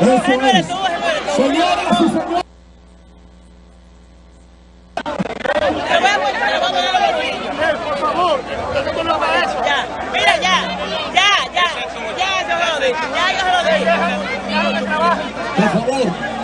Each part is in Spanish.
Eso eres es. Señoras y señores. Por favor, esto no es para eso. Ya, mira, ya, ya, ya, ya, yo se lo dije, ya, yo se lo dije. Por favor.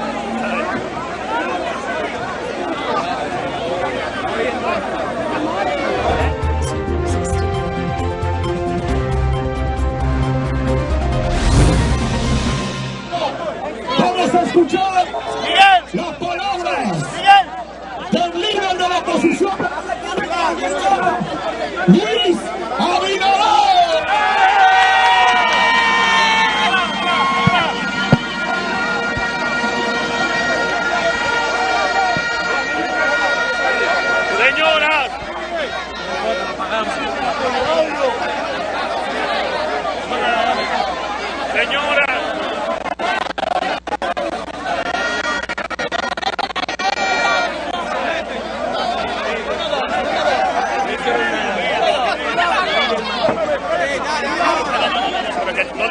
Escuchar Miguel, las palabras Miguel. del líder de la oposición. De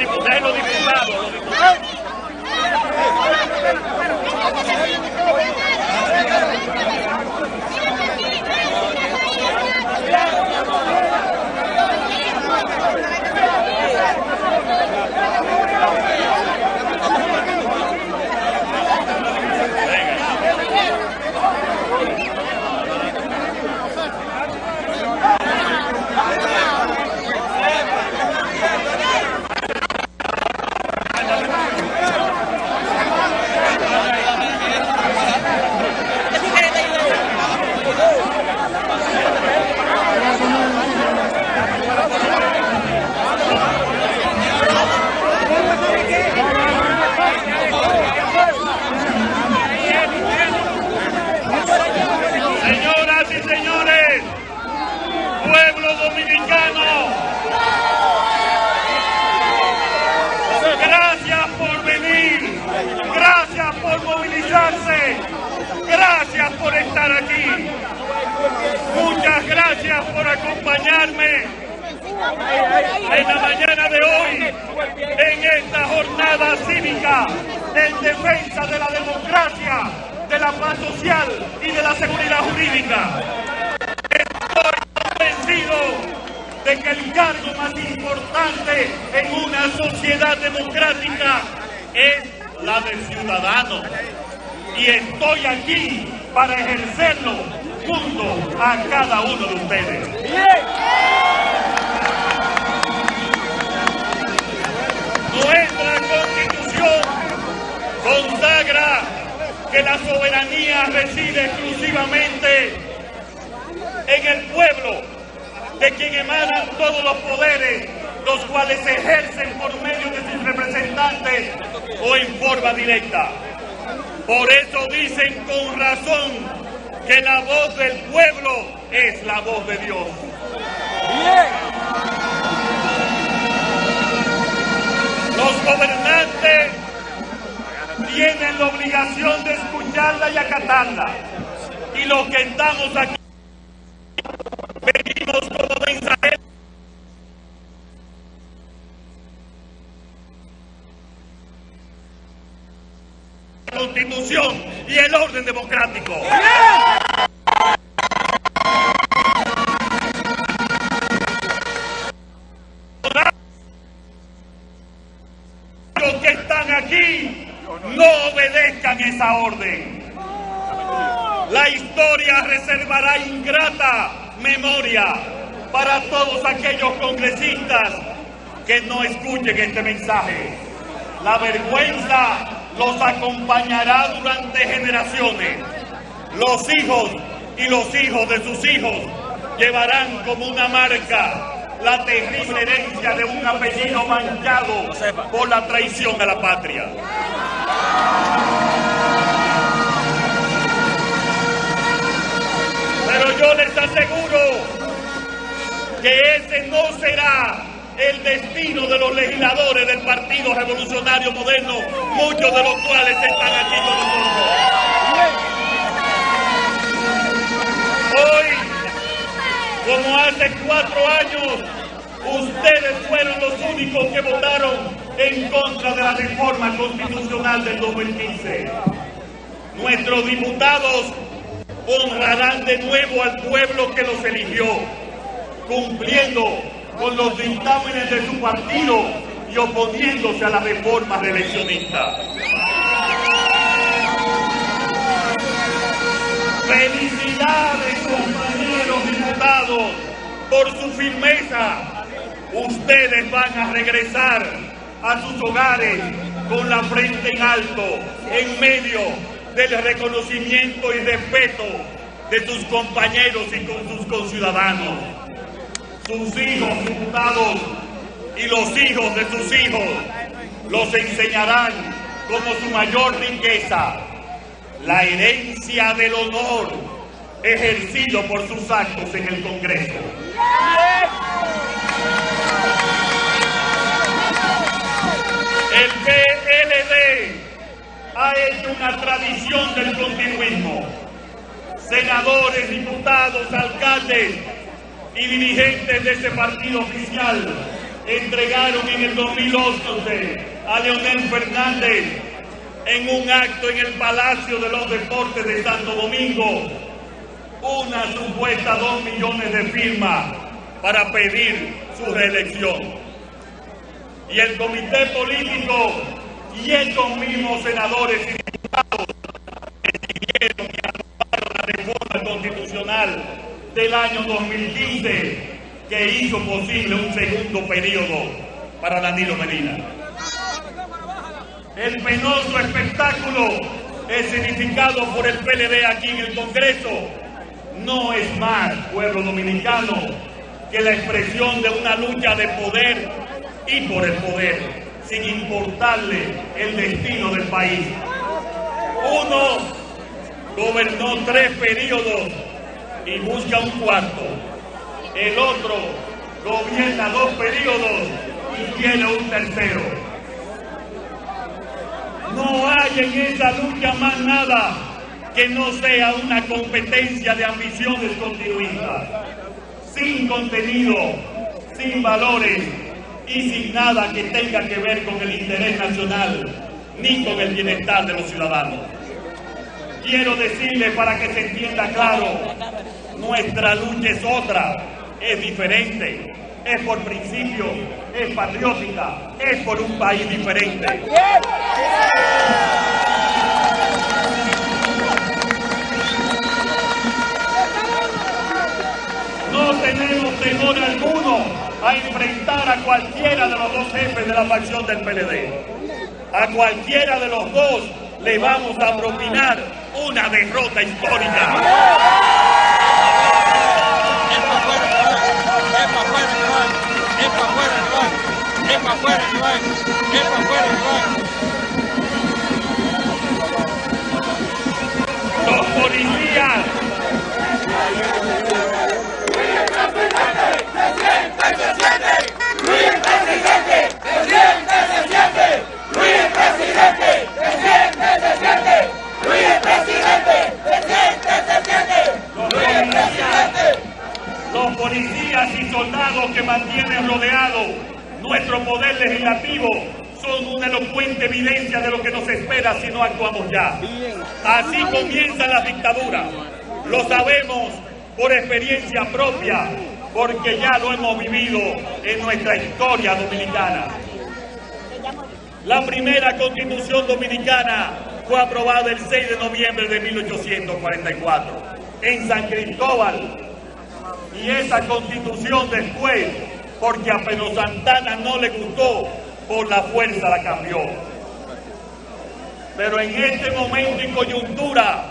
Los diputados, los diputados. Señoras y señores, pueblo dominicano, gracias por venir, gracias por movilizarse, gracias por estar aquí, muchas gracias por acompañarme en la mañana de hoy en esta jornada cívica en defensa de la democracia, de la paz social y de la seguridad jurídica. Estoy convencido de que el cargo más importante en una sociedad democrática es la del ciudadano. Y estoy aquí para ejercerlo junto a cada uno de ustedes. Nuestra constitución consagra que la soberanía reside exclusivamente en el pueblo, de quien emanan todos los poderes, los cuales ejercen por medio de sus representantes o en forma directa. Por eso dicen con razón que la voz del pueblo es la voz de Dios. Los gobernantes tienen la obligación de escucharla y acatarla. Y los que estamos aquí venimos como mensajeros. La Constitución y el orden democrático. Los orden. La historia reservará ingrata memoria para todos aquellos congresistas que no escuchen este mensaje. La vergüenza los acompañará durante generaciones. Los hijos y los hijos de sus hijos llevarán como una marca la terrible herencia de un apellido manchado por la traición a la patria. Pero yo les aseguro que ese no será el destino de los legisladores del Partido Revolucionario Moderno, muchos de los cuales están aquí con nosotros. Hoy, como hace cuatro años, ustedes fueron los únicos que votaron en contra de la reforma constitucional del 2015. Nuestros diputados honrarán de nuevo al pueblo que los eligió, cumpliendo con los dictámenes de su partido y oponiéndose a la reforma reeleccionista. Felicidades compañeros diputados por su firmeza. Ustedes van a regresar a sus hogares con la frente en alto, en medio del reconocimiento y respeto de sus compañeros y con sus conciudadanos. Sus hijos diputados y los hijos de sus hijos los enseñarán como su mayor riqueza, la herencia del honor ejercido por sus actos en el Congreso. Una tradición del continuismo. Senadores, diputados, alcaldes y dirigentes de ese partido oficial entregaron en el 2011 a Leonel Fernández en un acto en el Palacio de los Deportes de Santo Domingo una supuesta dos millones de firmas para pedir su reelección. Y el comité político y estos mismos senadores y diputados decidieron y aprobaron la reforma constitucional del año 2015 que hizo posible un segundo periodo para Danilo Medina. El penoso espectáculo es significado por el PLD aquí en el Congreso no es más, pueblo dominicano, que la expresión de una lucha de poder y por el poder, sin importarle el destino del país. Uno gobernó tres periodos y busca un cuarto. El otro gobierna dos periodos y tiene un tercero. No hay en esa lucha más nada que no sea una competencia de ambiciones continuistas, sin contenido, sin valores y sin nada que tenga que ver con el interés nacional ni con el bienestar de los ciudadanos. Quiero decirle para que se entienda claro, nuestra lucha es otra, es diferente, es por principio, es patriótica, es por un país diferente. A cualquiera de los dos jefes de la facción del PLD. A cualquiera de los dos le vamos a propinar una derrota histórica. Los policías los policías y soldados que mantienen rodeado nuestro poder legislativo son una elocuente evidencia de lo que nos espera si no actuamos ya. Así comienza la dictadura. Lo sabemos por experiencia propia, porque ya lo hemos vivido en nuestra historia dominicana. La primera constitución dominicana fue aprobada el 6 de noviembre de 1844 en San Cristóbal. Y esa constitución después, porque a Pedro Santana no le gustó, por la fuerza la cambió. Pero en este momento y coyuntura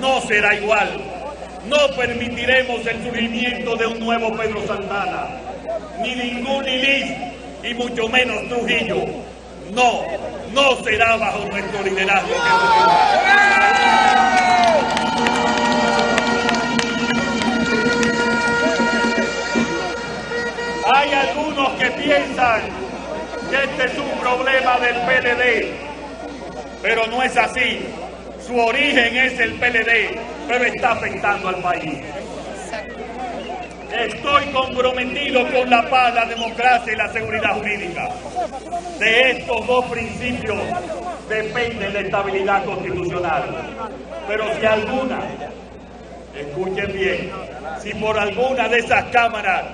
no será igual. No permitiremos el surgimiento de un nuevo Pedro Santana, ni ningún Lilis, y mucho menos Trujillo. No, no será bajo nuestro liderazgo. Hay algunos que piensan que este es un problema del PLD, pero no es así. Su origen es el PLD, pero está afectando al país. Estoy comprometido con la paz, la democracia y la seguridad jurídica. De estos dos principios depende la estabilidad constitucional. Pero si alguna, escuchen bien, si por alguna de esas cámaras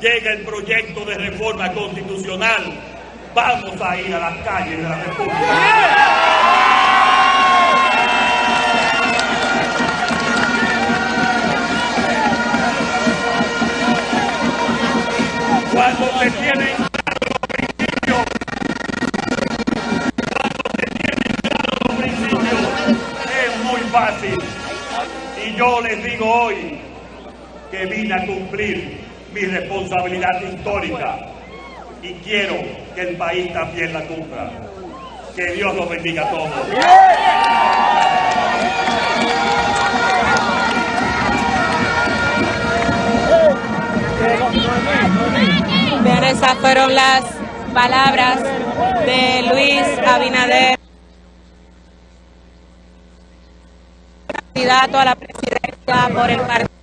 llega el proyecto de reforma constitucional, vamos a ir a las calles de la República. Cuando se tienen claros los principios, cuando se tienen claros los principios, es muy fácil. Y yo les digo hoy que vine a cumplir mi responsabilidad histórica y quiero que el país también la cumpla. Que Dios los bendiga a todos. Bien, esas fueron las palabras de Luis Abinader, candidato a la presidencia por el partido.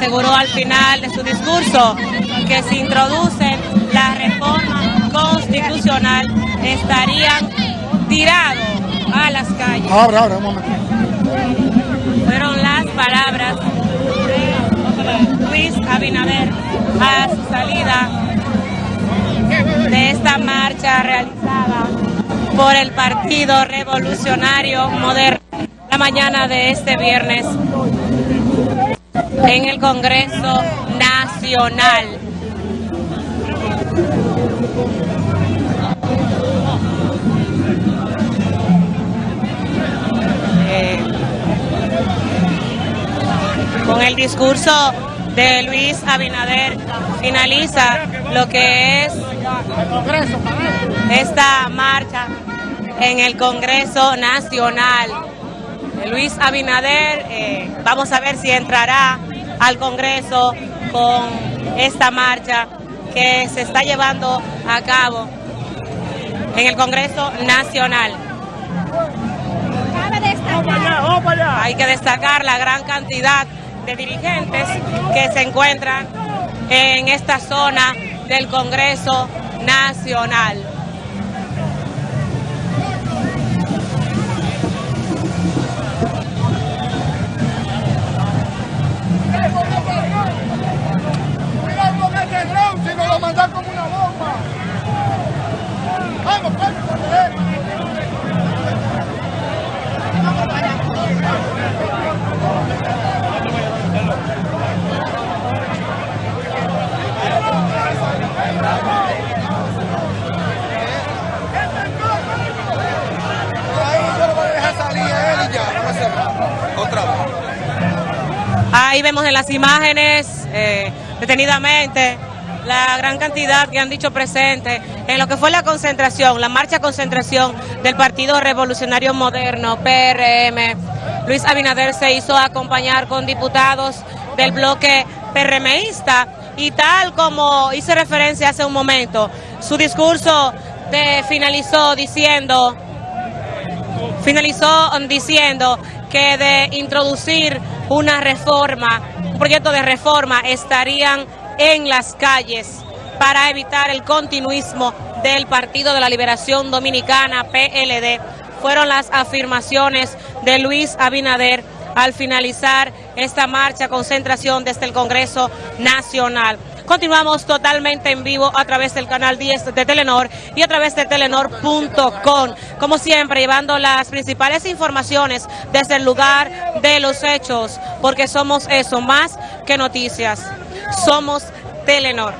Aseguró al final de su discurso que si introducen la reforma constitucional estarían tirados a las calles. Ahora, ahora, un momento. Fueron las palabras de Luis Abinader a su salida de esta marcha realizada por el Partido Revolucionario Moderno la mañana de este viernes en el Congreso Nacional. Eh, con el discurso de Luis Abinader finaliza lo que es esta marcha en el Congreso Nacional. Luis Abinader, eh, vamos a ver si entrará al Congreso con esta marcha que se está llevando a cabo en el Congreso Nacional. Hay que destacar la gran cantidad dirigentes que se encuentran en esta zona del Congreso Nacional. Vemos en las imágenes eh, detenidamente la gran cantidad que han dicho presente en lo que fue la concentración, la marcha concentración del Partido Revolucionario Moderno, PRM. Luis Abinader se hizo acompañar con diputados del bloque PRMista y tal como hice referencia hace un momento, su discurso de- finalizó diciendo finalizó diciendo que de introducir una reforma, un proyecto de reforma, estarían en las calles para evitar el continuismo del Partido de la Liberación Dominicana, PLD. Fueron las afirmaciones de Luis Abinader al finalizar esta marcha, concentración desde el Congreso Nacional. Continuamos totalmente en vivo a través del canal 10 de Telenor y a través de telenor.com. Como siempre, llevando las principales informaciones desde el lugar de los hechos, porque somos eso, más que noticias. Somos Telenor.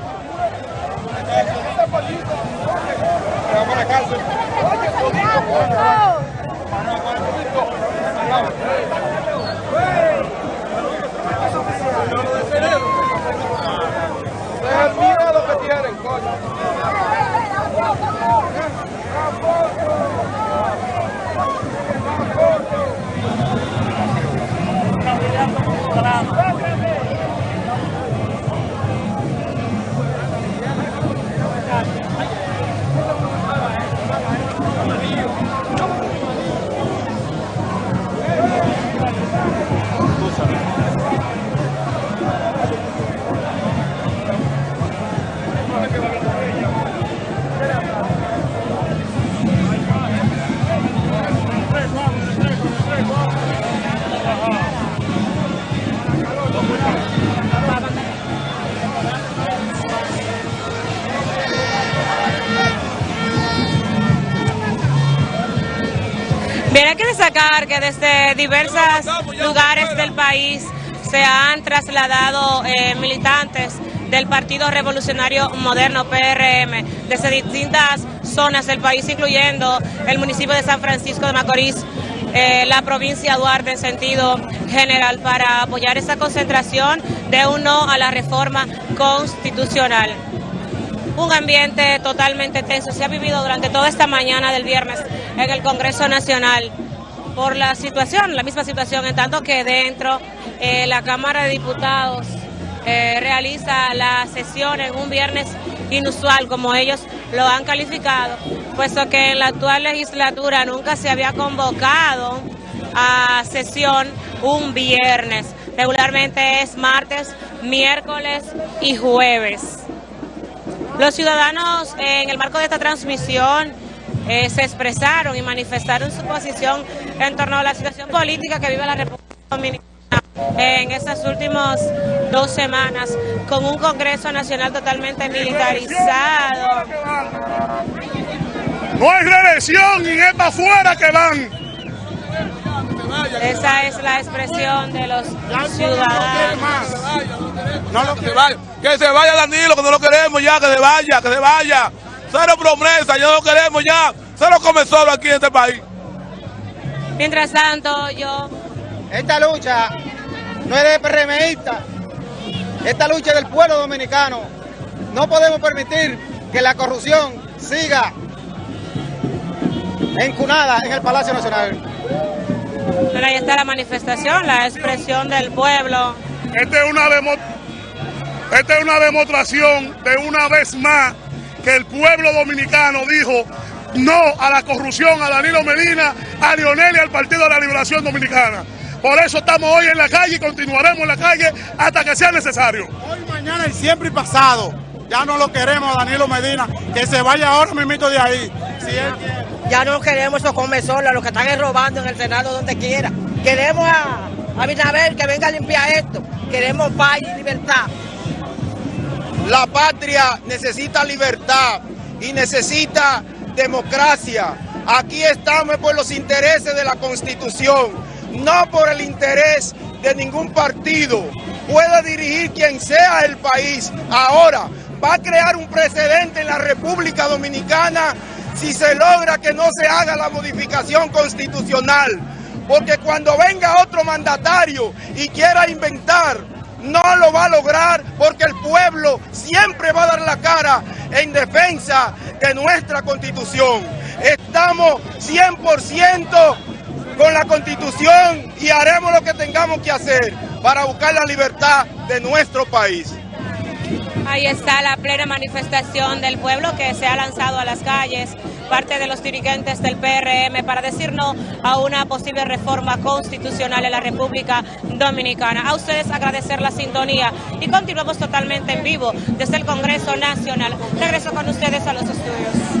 Desde diversos lugares del país se han trasladado eh, militantes del Partido Revolucionario Moderno, PRM, desde distintas zonas del país, incluyendo el municipio de San Francisco de Macorís, eh, la provincia de Duarte en sentido general, para apoyar esa concentración de un no a la reforma constitucional. Un ambiente totalmente tenso se ha vivido durante toda esta mañana del viernes en el Congreso Nacional por la situación, la misma situación, en tanto que dentro eh, la Cámara de Diputados eh, realiza la sesión en un viernes inusual, como ellos lo han calificado, puesto que en la actual legislatura nunca se había convocado a sesión un viernes. Regularmente es martes, miércoles y jueves. Los ciudadanos en el marco de esta transmisión eh, se expresaron y manifestaron su posición en torno a la situación política que vive la República Dominicana en estas últimas dos semanas con un Congreso Nacional totalmente militarizado. No hay reelección y es para afuera que van. Esa es la expresión de los ciudadanos. No lo que se vaya, que se vaya Danilo, que no lo queremos ya, que se vaya, que se vaya. Cero promesa, ya no lo queremos ya. Cero comenzó aquí en este país. Mientras tanto, yo... Esta lucha no es de PRMista, esta lucha es del pueblo dominicano. No podemos permitir que la corrupción siga encunada en el Palacio Nacional. Pero ahí está la manifestación, la expresión del pueblo. Esta es una, demo, esta es una demostración de una vez más que el pueblo dominicano dijo no a la corrupción, a Danilo Medina, a Lionel y al Partido de la Liberación Dominicana. Por eso estamos hoy en la calle y continuaremos en la calle hasta que sea necesario. Hoy, mañana y siempre y pasado. Ya no lo queremos, Danilo Medina, que se vaya ahora mismo de ahí. Si él quiere. Ya no queremos esos comesolas, los que están robando en el Senado donde quiera. Queremos a, a que venga a limpiar esto. Queremos paz y libertad. La patria necesita libertad y necesita democracia. Aquí estamos por los intereses de la Constitución, no por el interés de ningún partido. Puede dirigir quien sea el país. Ahora va a crear un precedente en la República Dominicana si se logra que no se haga la modificación constitucional. Porque cuando venga otro mandatario y quiera inventar no lo va a lograr porque el pueblo siempre va a dar la cara en defensa de nuestra constitución. Estamos 100% con la constitución y haremos lo que tengamos que hacer para buscar la libertad de nuestro país. Ahí está la plena manifestación del pueblo que se ha lanzado a las calles, parte de los dirigentes del PRM, para decir no a una posible reforma constitucional en la República Dominicana. A ustedes agradecer la sintonía y continuamos totalmente en vivo desde el Congreso Nacional. Regreso con ustedes a los estudios.